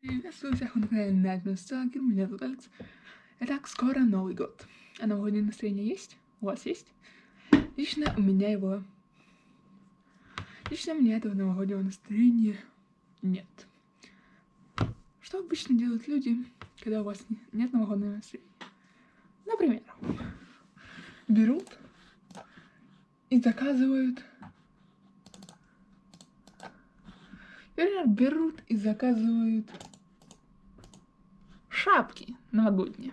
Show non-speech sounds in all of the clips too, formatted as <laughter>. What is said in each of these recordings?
Приветствую всех на канале Nightmare Stalker, меня зовут Алекс. Итак, скоро Новый год. А новогоднее настроение есть? У вас есть? Лично у меня его... Лично у меня этого новогоднего настроения нет. Что обычно делают люди, когда у вас нет новогоднего настроения? Например, берут и заказывают... Например, берут и заказывают шапки новогодние.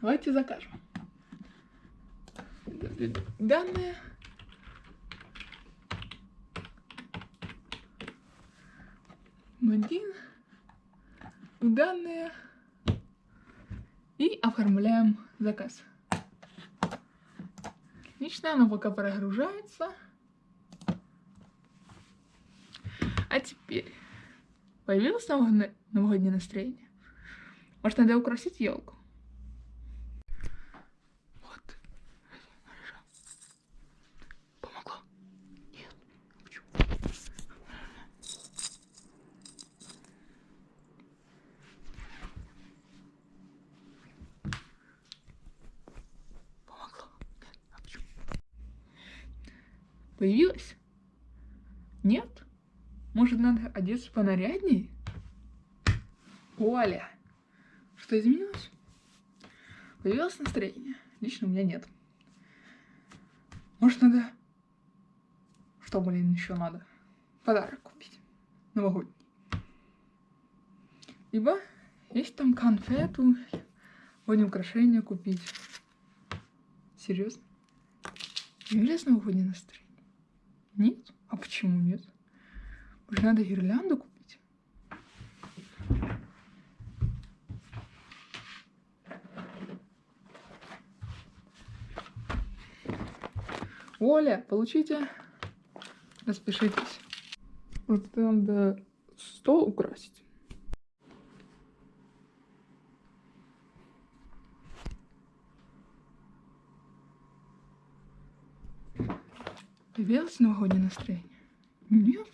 Давайте закажем. Данные. Один. Данные. И оформляем заказ. Отлично, оно пока прогружается. А теперь появилось новогоднее, новогоднее настроение. Может, надо украсить елку? Вот. Помогло? Нет. Почему? Помогло? Нет. А почему? Появилось? Нет? Может, надо одеться понаряднее? Оля, что изменилось? Появилось настроение. Лично у меня нет. Может, надо... Что, блин, еще надо? Подарок купить. Новогодний. Либо есть там конфету, сегодня украшения купить. Серьезно? Появилось новогоднее настроение? Нет? А почему нет? Может, надо гирлянду купить? Оля, получите. Распишитесь. Вот надо стол украсить. Появилось новогоднее настроение? Нет.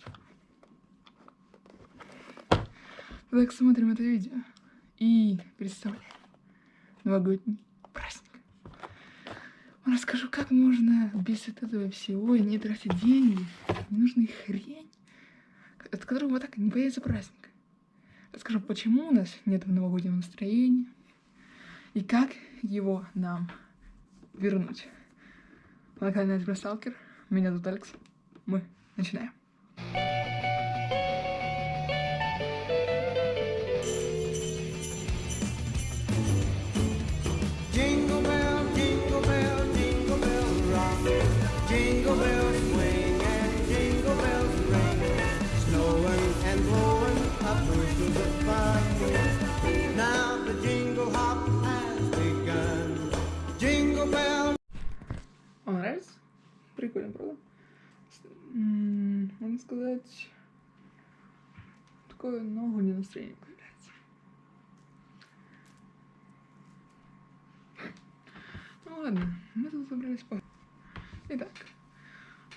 Так смотрим это видео и представляем новогодний праздник. Расскажу, как можно без этого всего не тратить деньги, ненужную хрень, от которого вот так не появится праздник. Расскажу, почему у нас нет новогоднего настроения и как его нам вернуть. На канале Сталкер. Меня зовут Алекс. Мы начинаем. Сказать, такое новогоднее настроение появляется. Ну ладно, мы тут собрались по... Итак,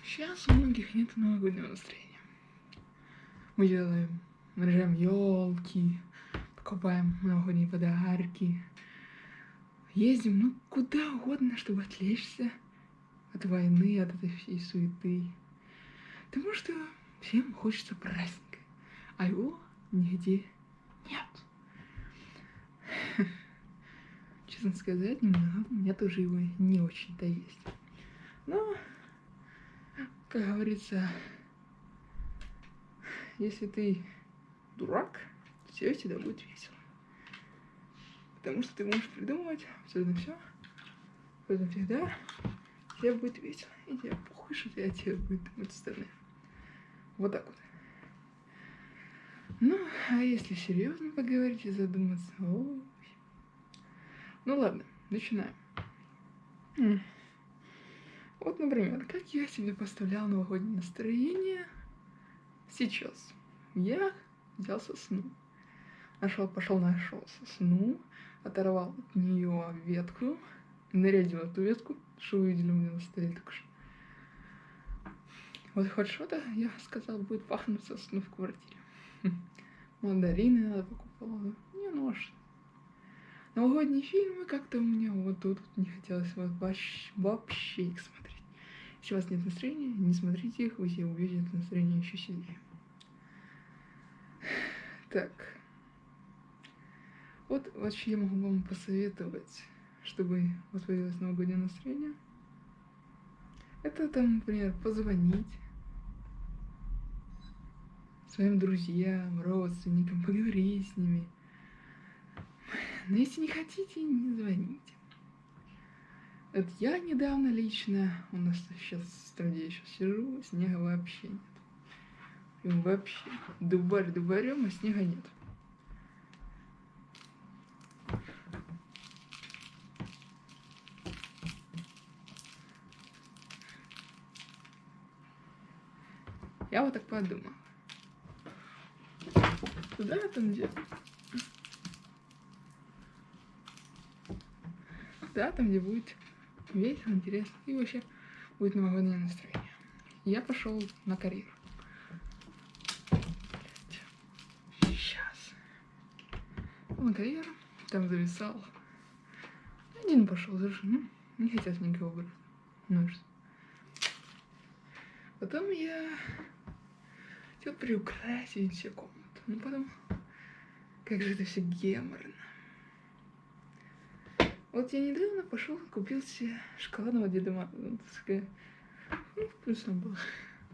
сейчас у многих нет новогоднего настроения. Мы делаем, наряжаем елки, покупаем новогодние подарки, ездим, ну, куда угодно, чтобы отвлечься от войны, от этой всей суеты. Потому что всем хочется праздника, а его нигде нет. <laughs> Честно сказать, немного, у меня тоже его не очень-то есть. Но, как говорится, если ты дурак, тебе всегда будет весело. Потому что ты можешь придумывать абсолютно все, поэтому всегда тебе будет весело. И тебе похуй, что тебе, тебе будет думать остальные. Вот так вот. Ну, а если серьезно поговорить и задуматься, ой. Ну ладно, начинаем. Вот, например, как я себе поставлял новогоднее настроение сейчас. Я взял сосну. Нашел, пошел, нашел сосну, оторвал от нее ветку, нарядил эту ветку, что увидели у меня на столе только что. Вот хоть что-то, <laughs> я сказал, будет пахнуть сосну в квартире. <laughs> Мандарины надо покупала. Не, ну а? Новогодние фильмы как-то у меня вот тут не хотелось вот вообще, вообще их смотреть. Если у вас нет настроения, не смотрите их, вы себе увидите настроение еще сильнее. <sighs> Так. Вот вообще я могу вам посоветовать, чтобы у вас появилось новогоднее настроение. Это там, например, позвонить своим друзьям, родственникам, поговорить с ними. Но если не хотите, не звоните. Вот я недавно лично, у нас сейчас в стране сейчас сижу, снега вообще нет. Прям вообще. Дубарь дубарем, а снега нет. Я вот так подумала. Туда там где? Да, там где будет весело, интересно и вообще будет новогоднее настроение. Я пошел на карьеру. Сейчас. На карьеру, там зависал. Один пошел за жену. Не хотелось никого брать. Ну что? Потом я хотел приукрасить все комнаты. Ну потом, как же это все геморно. Вот я недавно пошел, купил себе шоколадного Деда Мороза. Ну, вкусно было.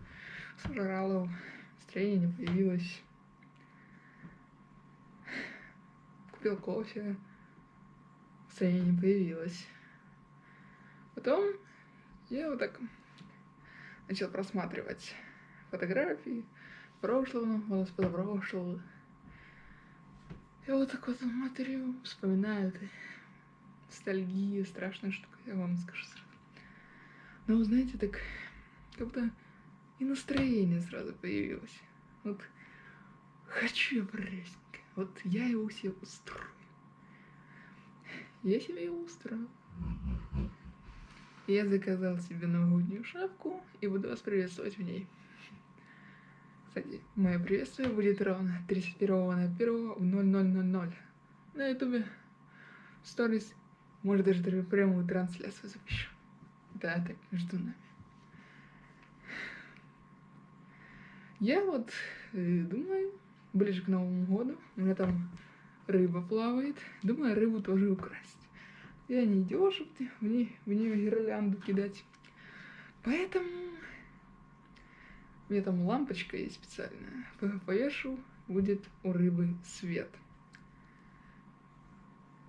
<laughs> Сожрал его. Настроение не появилось. Купил кофе. Настроение не появилось. Потом я вот так начал просматривать фотографии прошлого, года, позапрошлого. Я вот так вот смотрю, вспоминаю это. Ностальгия, страшная штука, я вам скажу сразу. Но, знаете, так как будто и настроение сразу появилось. Вот хочу я праздника, вот я его себе устрою. Я себе его устроил. Я заказал себе новогоднюю шапку и буду вас приветствовать в ней. Кстати, мое приветствие будет ровно 31 на 1 в 0000 на ютубе. Сторис. Может даже прямую трансляцию запишу. Да, так между нами. Я вот э, думаю, ближе к Новому году, у меня там рыба плавает, думаю рыбу тоже украсть. Я не идешь, в нее, в нее гирлянду кидать. Поэтому меня там лампочка есть специальная. Повешу, будет у рыбы свет.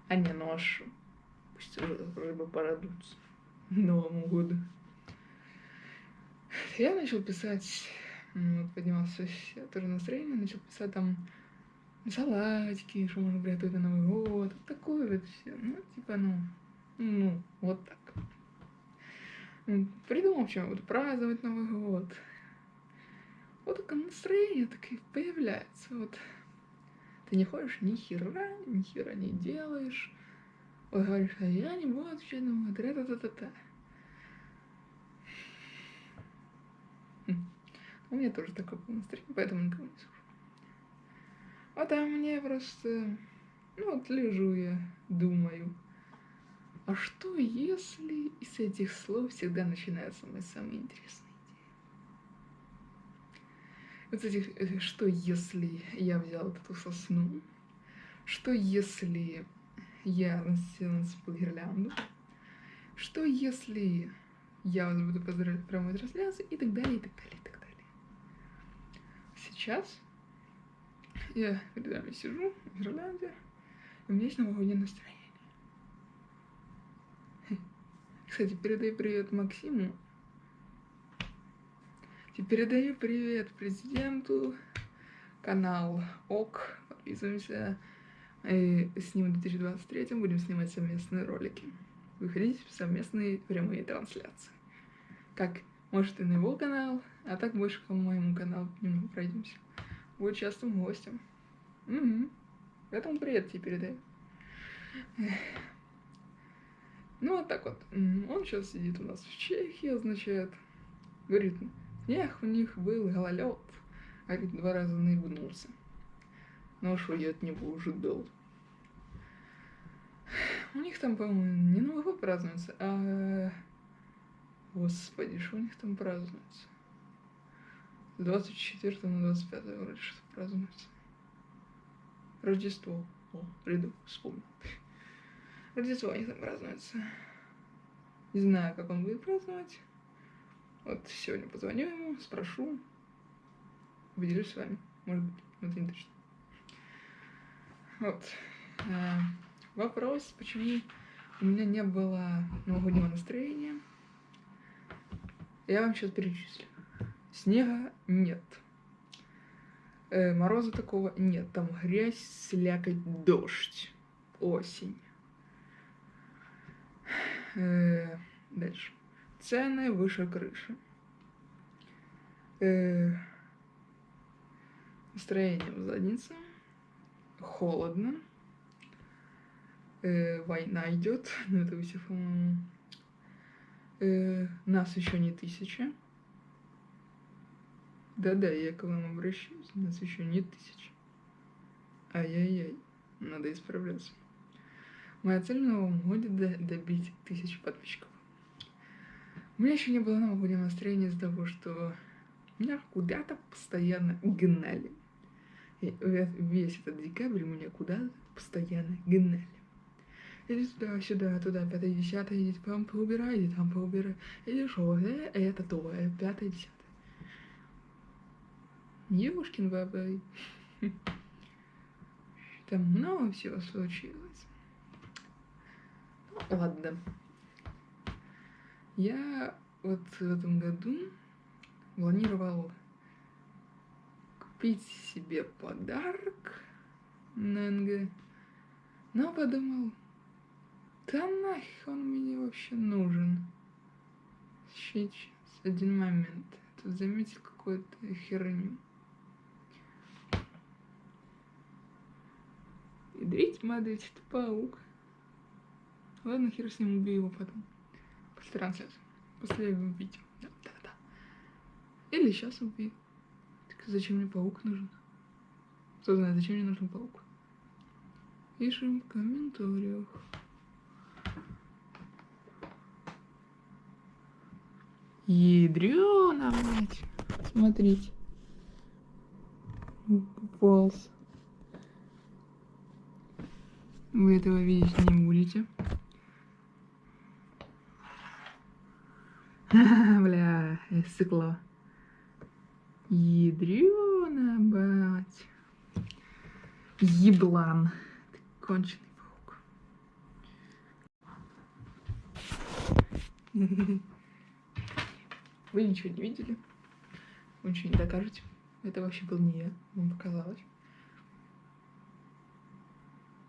А не ношу. Пусть рыбы порадуются Новому году. Я начал писать, вот поднимался я тоже настроение, начал писать там салатики, что можно приготовить на Новый год, вот такое вот все. Ну, типа, ну, ну, вот так. Придумал, чем буду праздновать Новый год вот такое настроение такое появляется. Вот ты не ходишь ни хера, ни хера не делаешь. Вот говоришь, а я не буду отвечать на мой та та та та У меня тоже такое было настроение, поэтому никого не слушаю. А мне просто... Ну вот лежу я, думаю. А что если из этих слов всегда начинается мой самый интересный? Вот этих, э, что если я взял вот эту сосну, что если я насыпал гирлянду, что если я вас буду поздравлять в прямой трансляции и так далее, и так далее, и так далее. Сейчас я перед вами сижу в гирлянде, и у меня есть новогоднее настроение. Кстати, передай привет Максиму, передаю привет президенту, канал ОК, подписываемся. И с ним в 2023 будем снимать совместные ролики. Выходить в совместные прямые трансляции. Как, может, и на его канал, а так больше по моему каналу немного пройдемся. Будет частым гостем. Угу. Поэтому привет тебе передаю. Ну, вот так вот. Он сейчас сидит у нас в Чехии, означает. Говорит, Эх, у них был гололед, а ведь два раза наебнулся. Ну что я от него ожидал? У них там, по-моему, не Новый год празднуется, а... Господи, что у них там празднуется? С 24 на 25 вроде что празднуется. Рождество. О, приду, вспомнил. Рождество у них там празднуется. Не знаю, как он будет праздновать. Вот сегодня позвоню ему, спрошу. Поделюсь с вами. Может быть, но это не точно. Вот. А, вопрос, почему у меня не было новогоднего настроения. Я вам сейчас перечислю. Снега нет. Э, мороза такого нет. Там грязь, слякоть, дождь. Осень. Э, дальше. Цены выше крыши. Э, настроение в заднице. Холодно. Э, война идет. <laughs> Ну, это все, по-моему. Э, нас еще не тысяча. Да-да, я к вам обращаюсь. Нас еще не тысяча. Ай-яй-яй. Надо исправляться. Моя цель в новом годе до- добить тысячу подписчиков. У меня еще не было новогоднего настроения из-за того, что меня куда-то постоянно гнали. И ве- весь этот декабрь меня куда-то постоянно гнали. Иди туда, сюда, туда, пятое, десятое, иди там поубирай, иди там поубирай. Иди шо, э, это то, э, пятое, десятое. Ёшкин бабай. Там много всего случилось. Ну, ладно. Я вот в этом году планировал купить себе подарок на НГ, но подумал, да нахер он мне вообще нужен. Сейчас, один момент. Тут заметил какую-то херню. Ядрить мадрить, это паук. Ладно, хер с ним убью его потом. После трансляции. После видео. Да, да, да. Или сейчас убью. Так зачем мне паук нужен? Кто знает, зачем мне нужен паук? Пишем в комментариях. Ядрёна, мать. Смотрите. Попался. Вы этого видеть не будете. <laughs> Бля, стекло. Ядрёна, бать. Еблан. Ты конченый паук. <laughs> Вы ничего не видели? Вы ничего не докажете. Это вообще был не я. Вам показалось.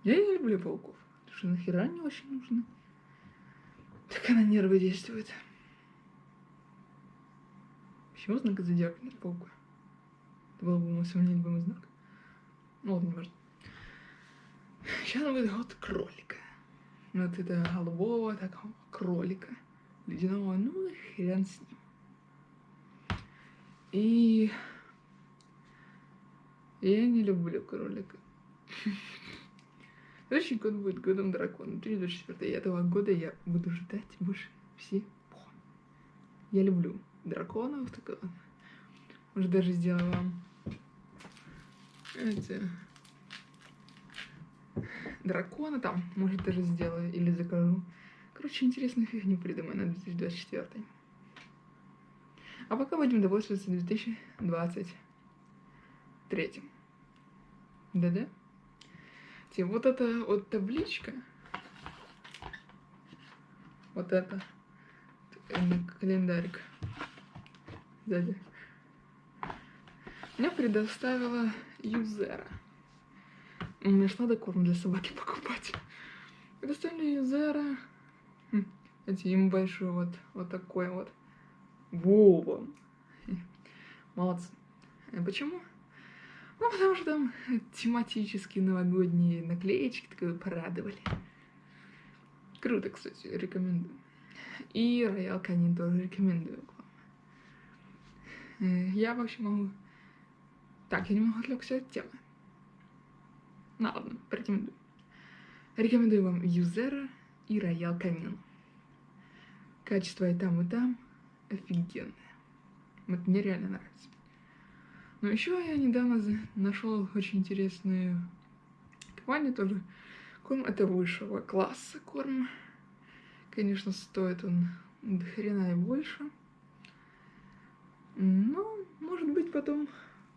Я не люблю пауков. Потому что нахера они очень нужны. Так на нервы действует. Знак зодиака нет паука? Это был бы мой самый любимый знак. Ну ладно, не важно. Сейчас будет год кролика. Вот это голубого такого кролика. Ледяного, ну хрен с ним. И я не люблю кролика. <laughs> Следующий год будет годом дракона, 2024. И этого года я буду ждать больше всего. Я люблю драконов, так вот. Может, даже сделаю вам эти дракона там, может, даже сделаю или закажу. Короче, интересную фигню придумаю на 2024. А пока будем довольствоваться 2023. Да-да? Те, Вот эта вот табличка. Вот это. э, Календарик. Сзади. Мне предоставила Юзера. Мне ж надо корм для собаки покупать. Предоставили Юзера. Хм, Эти ему большой вот, вот такой вот. Вова. Молодцы. А Почему? Ну, потому что там тематические новогодние наклеечки такое порадовали. Круто, кстати, рекомендую. И Роял Канин тоже рекомендую Я вообще могу... Так, я немного отвлекся от темы. Ну ладно, порекомендую. Рекомендую вам Юзера и Роял Камин. Качество и там, и там офигенное. Вот мне реально нравится. Но еще я недавно нашел очень интересную компанию тоже. Корм это высшего класса корм. Конечно, стоит он до хрена и больше. Но, может быть, потом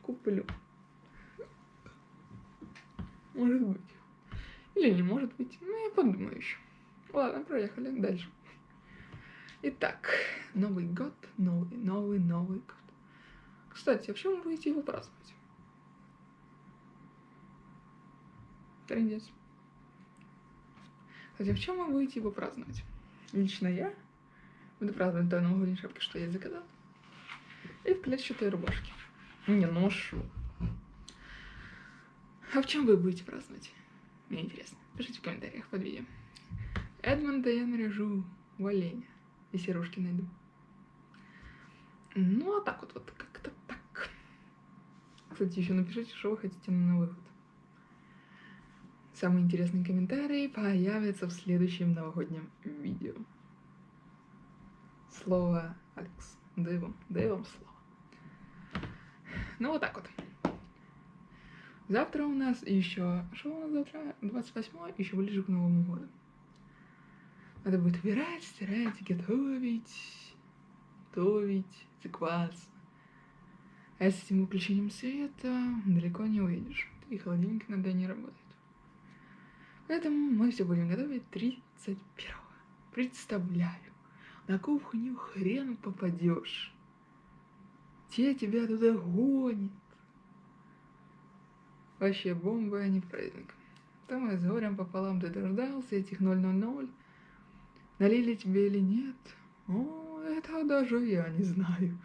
куплю. Может быть. Или не может быть. Ну, я подумаю еще. Ладно, проехали дальше. Итак, Новый год, новый, новый, Новый год. Кстати, а в чем вы будете его праздновать? Трендец. Кстати, а в чем вы будете его праздновать? Лично я буду праздновать той новогодней шапки, что я заказал. И в клетчатой рубашке. Не ношу. А в чем вы будете праздновать? Мне интересно. Пишите в комментариях под видео. Эдмонда я наряжу в оленя. И сережки найду. Ну, а так вот, вот как-то так. Кстати, еще напишите, что вы хотите на Новый год. Самые интересные комментарии появятся в следующем новогоднем видео. Слово Алекс. Дай вам, дай вам слово. Ну, вот так вот. Завтра у нас еще... Что у нас завтра? 28 еще ближе к Новому году. Надо будет убирать, стирать, готовить, готовить, закваться. А с этим выключением света далеко не уедешь. И холодильник иногда не работает. Поэтому мы все будем готовить 31-го. Представляю, на кухню хрен попадешь. Те тебя туда гонят. Вообще бомба, а не праздник. Там я с горем пополам ты дождался этих 000. Налили тебе или нет? О, это даже я не знаю.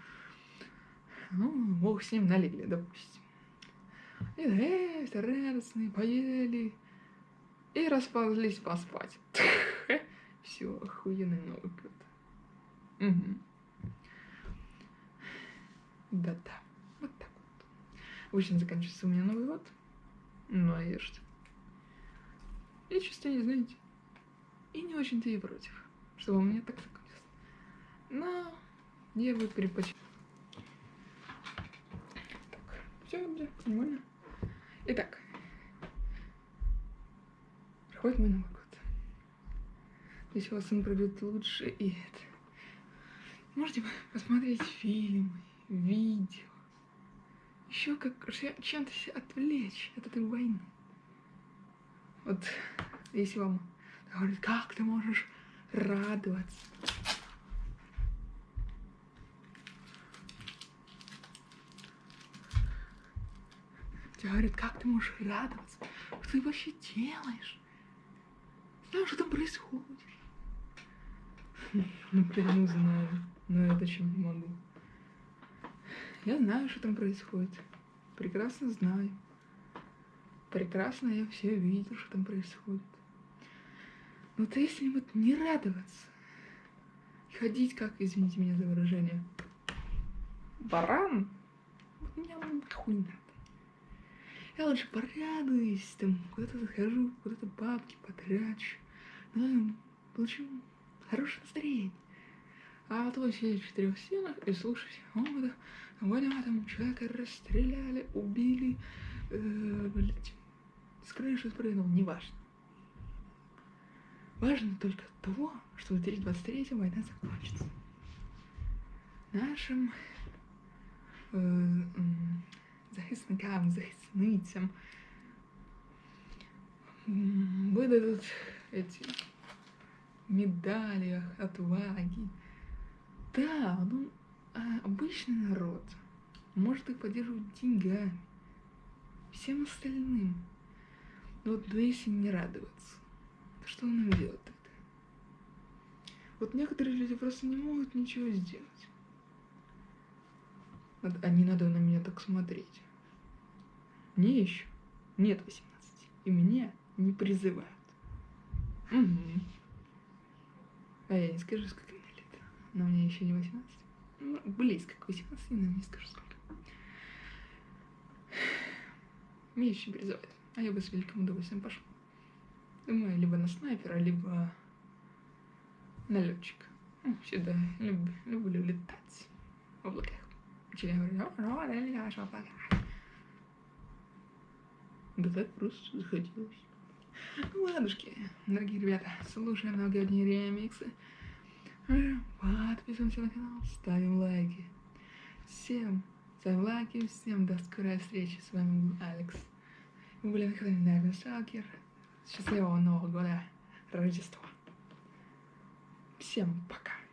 Ну, бог с ним налили, допустим. И эй, радостные, поели. И расползлись поспать. <laughs> Все, охуенный Новый год. Угу. Да-да, вот так вот. Обычно заканчивается у меня Новый год. Ну, а я что? Я не знаете. И не очень-то и против, чтобы у меня так закончилось. Но я бы предпочел. Так, все, да, нормально. Итак, проходит мой Новый год. Здесь у вас он пройдет лучше и это. Можете посмотреть фильмы, видео. Еще как чем-то отвлечь от этой войны. Вот если вам говорят, как ты можешь радоваться. Тебе говорят, как ты можешь радоваться? Что ты вообще делаешь? Знаешь, что там происходит? <laughs> Напрямую знаю, но это чем не могу. Я знаю, что там происходит. Прекрасно знаю. Прекрасно я все видел, что там происходит. Но то если вот не радоваться, ходить как, извините меня за выражение, баран, вот меня нахуй надо. Я лучше порадуюсь, там, куда-то захожу, куда-то бабки потрачу, ну, получу хорошее настроение. А то сидеть в четырех стенах и слушать, о, да, Ваня, там человека расстреляли, убили, э, блядь, с крыши спрыгнул, неважно. Важно только того, что в 2023 война закончится. Нашим э, захисникам, захисницам выдадут эти медали отваги. Да, ну, а обычный народ может их поддерживать деньгами, всем остальным. Но вот но если не радоваться, то что нам делать тогда? Вот некоторые люди просто не могут ничего сделать. А не надо на меня так смотреть. Мне еще нет 18, и меня не призывают. Угу. А я не скажу, сколько. Но мне еще не 18. Ну, близко к 18, но не скажу сколько. Меня еще не призывают. А я бы с великим удовольствием пошел. Думаю, либо на снайпера, либо на летчика. Ну, всегда люб- люблю летать в облаках. Член говорит, «О, о, летаешь в облаках». Да так просто захотелось. Ну, ладушки, дорогие ребята, слушаем новогодние ремиксы. Подписываемся на канал, ставим лайки. Всем ставим лайки, всем до скорой встречи. С вами был Алекс. Мы были на канале Наверное Сталкер. Счастливого Нового года, Рождества. Всем пока.